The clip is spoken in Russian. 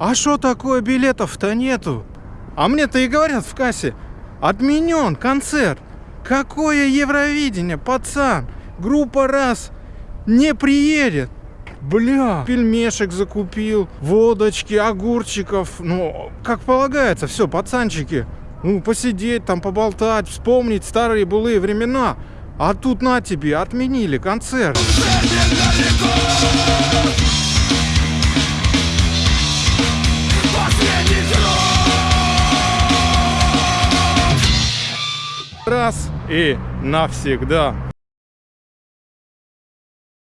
А что такое билетов-то нету? А мне-то и говорят в кассе, отменен концерт. Какое Евровидение, пацан? Группа раз не приедет. Бля, пельмешек закупил, водочки, огурчиков. Ну, как полагается, все, пацанчики. Ну, посидеть там, поболтать, вспомнить старые былые времена. А тут на тебе, отменили концерт. Раз и навсегда.